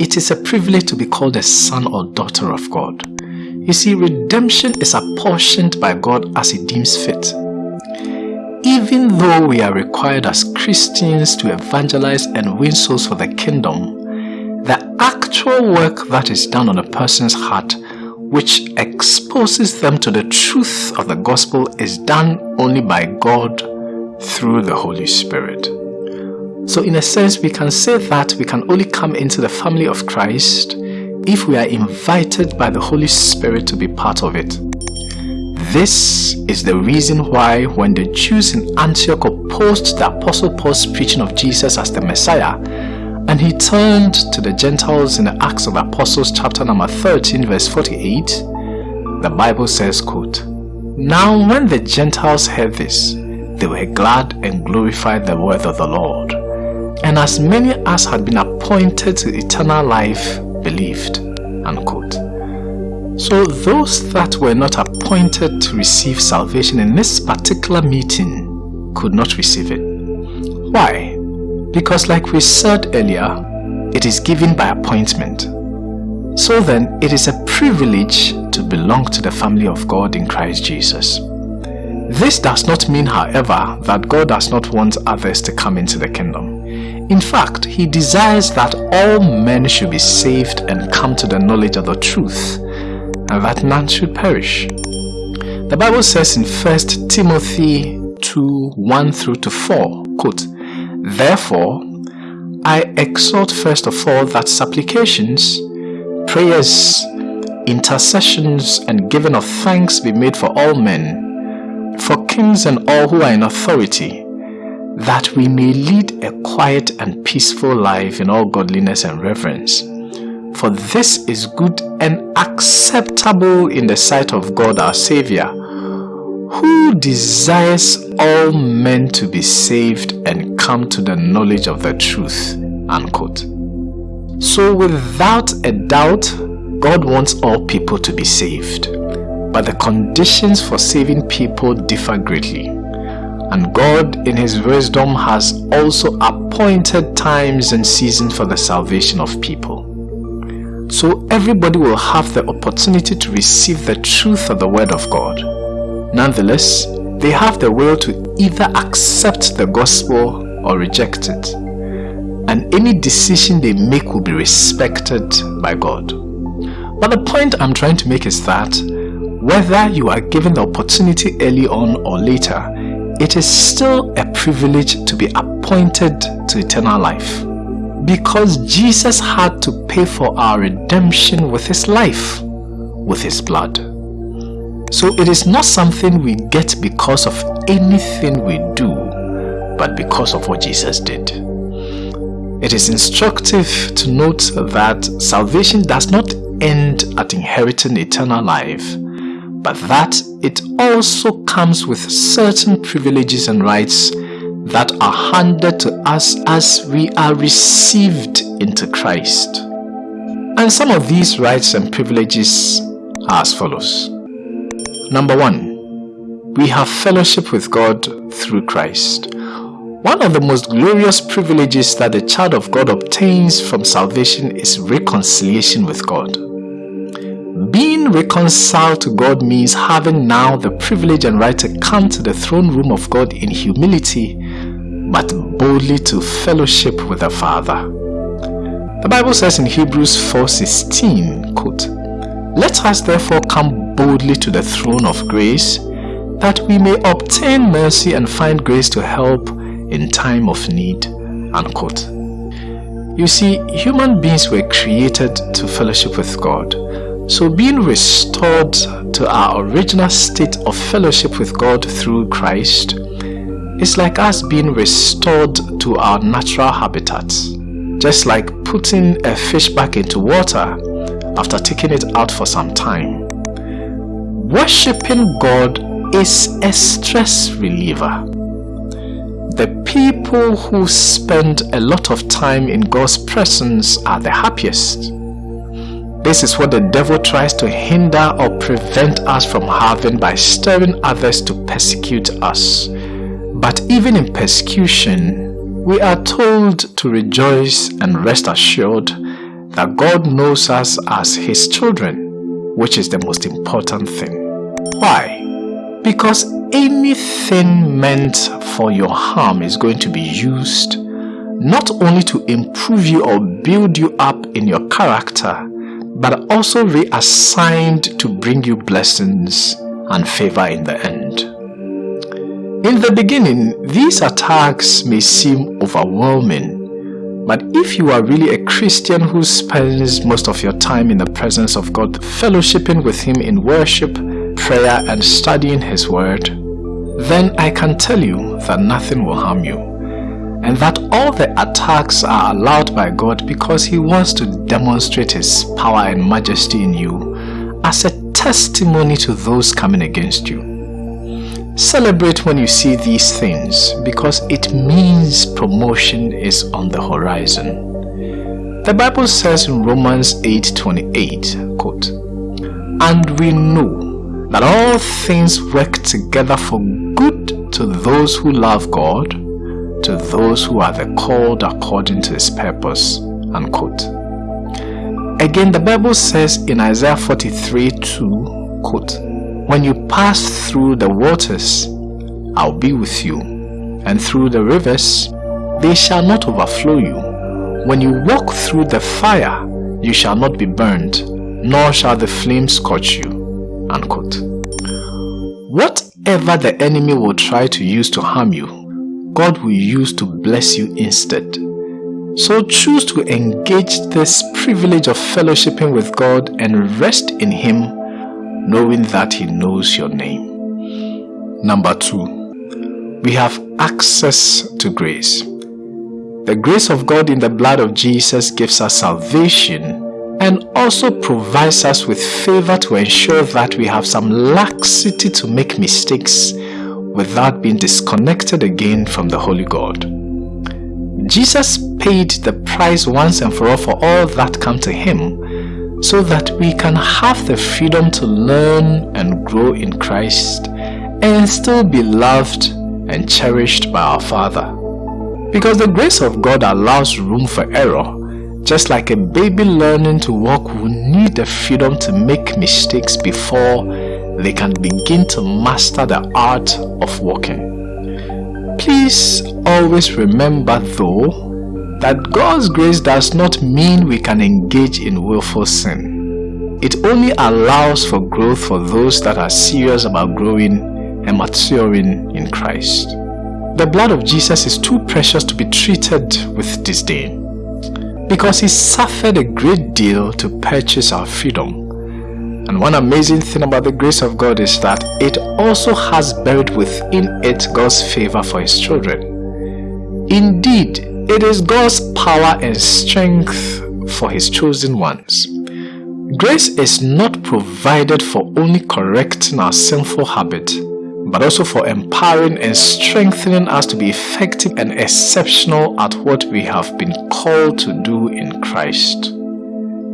it is a privilege to be called a son or daughter of God. You see, redemption is apportioned by God as He deems fit. Even though we are required as Christians to evangelize and win souls for the kingdom, the actual work that is done on a person's heart which exposes them to the truth of the gospel is done only by God through the Holy Spirit. So in a sense, we can say that we can only come into the family of Christ if we are invited by the Holy Spirit to be part of it. This is the reason why when the Jews in Antioch opposed the Apostle Paul's preaching of Jesus as the Messiah, and he turned to the Gentiles in the Acts of Apostles chapter number 13 verse 48. The Bible says, quote, Now when the Gentiles heard this, they were glad and glorified the word of the Lord. And as many as had been appointed to eternal life believed. Unquote. So those that were not appointed to receive salvation in this particular meeting could not receive it. Why? Because like we said earlier, it is given by appointment. So then, it is a privilege to belong to the family of God in Christ Jesus. This does not mean, however, that God does not want others to come into the kingdom. In fact, He desires that all men should be saved and come to the knowledge of the truth, and that none should perish. The Bible says in 1 Timothy 2 1 through to 4, quote, Therefore, I exhort first of all that supplications, prayers, intercessions, and giving of thanks be made for all men, for kings and all who are in authority, that we may lead a quiet and peaceful life in all godliness and reverence. For this is good and acceptable in the sight of God our Saviour, who desires all men to be saved and come to the knowledge of the truth. Unquote. So without a doubt, God wants all people to be saved. But the conditions for saving people differ greatly. And God in His wisdom has also appointed times and seasons for the salvation of people. So everybody will have the opportunity to receive the truth of the Word of God Nonetheless, they have the will to either accept the gospel or reject it. And any decision they make will be respected by God. But the point I'm trying to make is that whether you are given the opportunity early on or later, it is still a privilege to be appointed to eternal life. Because Jesus had to pay for our redemption with his life, with his blood. So it is not something we get because of anything we do, but because of what Jesus did. It is instructive to note that salvation does not end at inheriting eternal life, but that it also comes with certain privileges and rights that are handed to us as we are received into Christ. And some of these rights and privileges are as follows. Number one, we have fellowship with God through Christ. One of the most glorious privileges that the child of God obtains from salvation is reconciliation with God. Being reconciled to God means having now the privilege and right to come to the throne room of God in humility, but boldly to fellowship with the Father. The Bible says in Hebrews 4.16, quote, Let us therefore come boldly to the throne of grace that we may obtain mercy and find grace to help in time of need. Unquote. You see, human beings were created to fellowship with God. So being restored to our original state of fellowship with God through Christ is like us being restored to our natural habitat. Just like putting a fish back into water after taking it out for some time. Worshipping God is a stress reliever. The people who spend a lot of time in God's presence are the happiest. This is what the devil tries to hinder or prevent us from having by stirring others to persecute us. But even in persecution, we are told to rejoice and rest assured that God knows us as His children, which is the most important thing. Why? Because anything meant for your harm is going to be used not only to improve you or build you up in your character, but also reassigned to bring you blessings and favor in the end. In the beginning, these attacks may seem overwhelming, but if you are really a Christian who spends most of your time in the presence of God, fellowshipping with Him in worship, prayer, and studying His Word, then I can tell you that nothing will harm you and that all the attacks are allowed by God because He wants to demonstrate His power and majesty in you as a testimony to those coming against you. Celebrate when you see these things because it means promotion is on the horizon. The Bible says in Romans 8:28, quote, And we know that all things work together for good to those who love God, to those who are the called according to his purpose. Unquote. Again, the Bible says in Isaiah 43 2, quote, When you pass through the waters, I'll be with you, and through the rivers, they shall not overflow you. When you walk through the fire, you shall not be burned, nor shall the flames scorch you. Unquote. Whatever the enemy will try to use to harm you, God will use to bless you instead. So choose to engage this privilege of fellowshipping with God and rest in Him, knowing that He knows your name. Number two, we have access to grace. The grace of God in the blood of Jesus gives us salvation and also provides us with favor to ensure that we have some laxity to make mistakes without being disconnected again from the Holy God. Jesus paid the price once and for all for all that come to him so that we can have the freedom to learn and grow in Christ and still be loved and cherished by our Father. Because the grace of God allows room for error, just like a baby learning to walk will need the freedom to make mistakes before they can begin to master the art of walking. Please always remember though that God's grace does not mean we can engage in willful sin. It only allows for growth for those that are serious about growing and maturing in Christ. The blood of Jesus is too precious to be treated with disdain because he suffered a great deal to purchase our freedom and one amazing thing about the grace of God is that it also has buried within it God's favor for his children. Indeed, it is God's power and strength for his chosen ones. Grace is not provided for only correcting our sinful habit, but also for empowering and strengthening us to be effective and exceptional at what we have been called to do in Christ.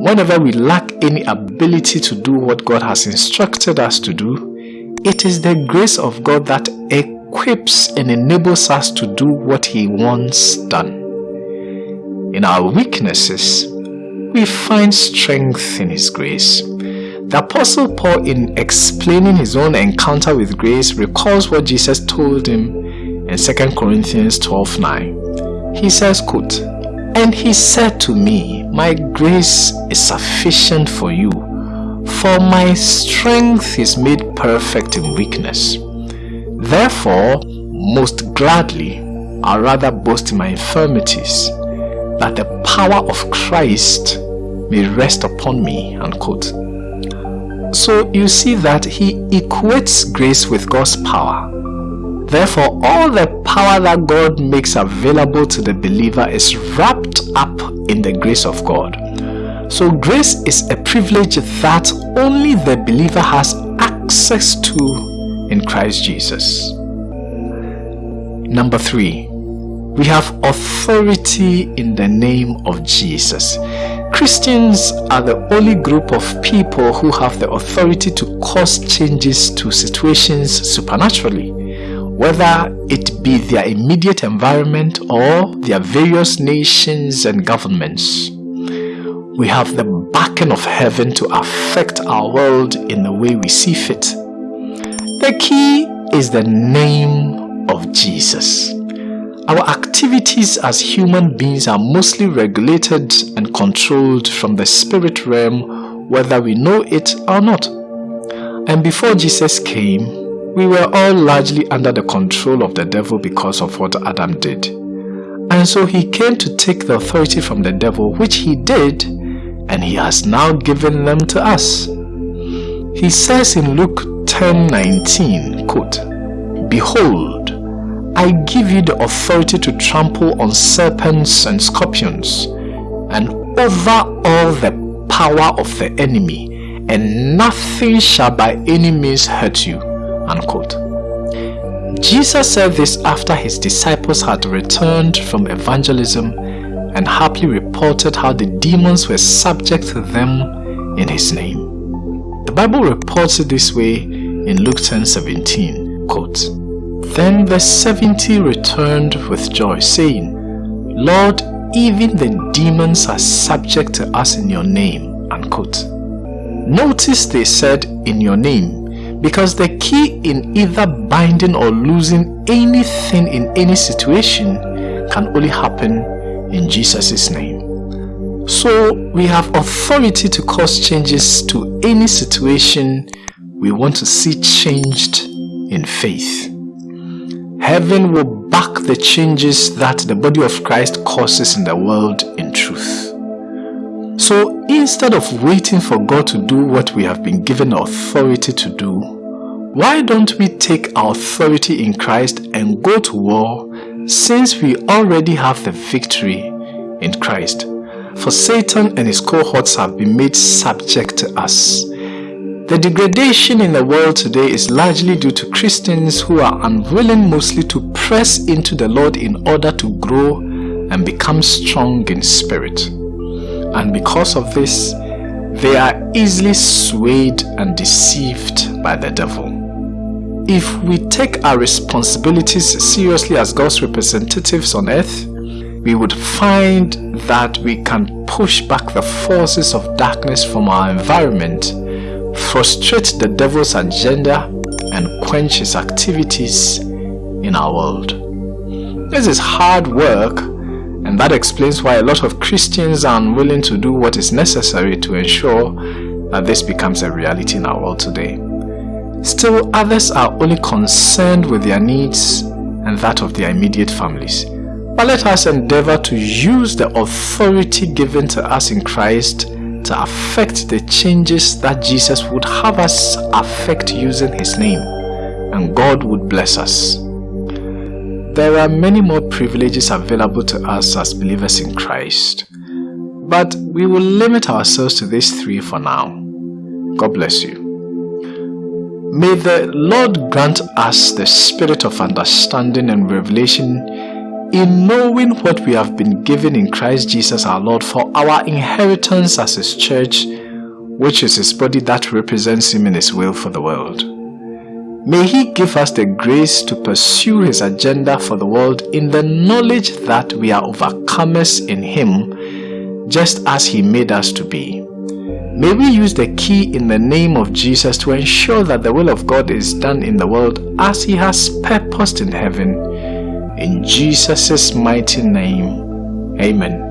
Whenever we lack any ability to do what God has instructed us to do, it is the grace of God that equips and enables us to do what He wants done. In our weaknesses, we find strength in His grace. The Apostle Paul, in explaining his own encounter with grace, recalls what Jesus told him in 2 Corinthians 12 9. He says, quote, And he said to me, my grace is sufficient for you, for my strength is made perfect in weakness. Therefore, most gladly, I rather boast in my infirmities, that the power of Christ may rest upon me. Unquote. So you see that he equates grace with God's power. Therefore, all the power that God makes available to the believer is wrapped up in the grace of God. So grace is a privilege that only the believer has access to in Christ Jesus. Number three, we have authority in the name of Jesus. Christians are the only group of people who have the authority to cause changes to situations supernaturally whether it be their immediate environment or their various nations and governments. we have the backing of heaven to affect our world in the way we see fit. The key is the name of Jesus. Our activities as human beings are mostly regulated and controlled from the spirit realm whether we know it or not. And before Jesus came, we were all largely under the control of the devil because of what Adam did. And so he came to take the authority from the devil, which he did, and he has now given them to us. He says in Luke 10:19, quote, Behold, I give you the authority to trample on serpents and scorpions, and over all the power of the enemy, and nothing shall by any means hurt you. Unquote. Jesus said this after his disciples had returned from evangelism and happily reported how the demons were subject to them in his name. The Bible reports it this way in Luke 10:17, quote, Then the seventy returned with joy, saying, Lord, even the demons are subject to us in your name, unquote. Notice they said in your name because the key in either binding or losing anything in any situation can only happen in Jesus' name. So we have authority to cause changes to any situation we want to see changed in faith. Heaven will back the changes that the body of Christ causes in the world in truth. So instead of waiting for God to do what we have been given authority to do, why don't we take our authority in Christ and go to war since we already have the victory in Christ? For Satan and his cohorts have been made subject to us. The degradation in the world today is largely due to Christians who are unwilling mostly to press into the Lord in order to grow and become strong in spirit and because of this, they are easily swayed and deceived by the devil. If we take our responsibilities seriously as God's representatives on earth, we would find that we can push back the forces of darkness from our environment, frustrate the devil's agenda, and quench his activities in our world. This is hard work and that explains why a lot of Christians are unwilling to do what is necessary to ensure that this becomes a reality in our world today. Still, others are only concerned with their needs and that of their immediate families. But let us endeavor to use the authority given to us in Christ to affect the changes that Jesus would have us affect using His name, and God would bless us. There are many more privileges available to us as believers in Christ, but we will limit ourselves to these three for now. God bless you. May the Lord grant us the spirit of understanding and revelation in knowing what we have been given in Christ Jesus our Lord for our inheritance as His church, which is His body that represents Him in His will for the world. May He give us the grace to pursue His agenda for the world in the knowledge that we are overcomers in Him, just as He made us to be. May we use the key in the name of Jesus to ensure that the will of God is done in the world as He has purposed in heaven. In Jesus' mighty name, Amen.